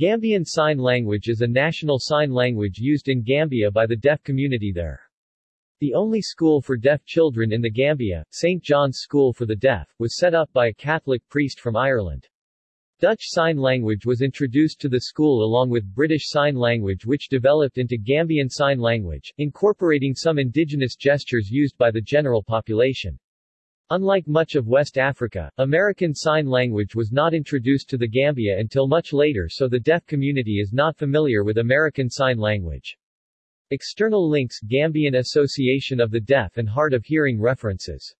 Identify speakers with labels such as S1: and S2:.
S1: Gambian Sign Language is a national sign language used in Gambia by the deaf community there. The only school for deaf children in the Gambia, St. John's School for the Deaf, was set up by a Catholic priest from Ireland. Dutch Sign Language was introduced to the school along with British Sign Language which developed into Gambian Sign Language, incorporating some indigenous gestures used by the general population. Unlike much of West Africa, American Sign Language was not introduced to the Gambia until much later so the deaf community is not familiar with American Sign Language. External links Gambian Association of the Deaf and Hard of Hearing References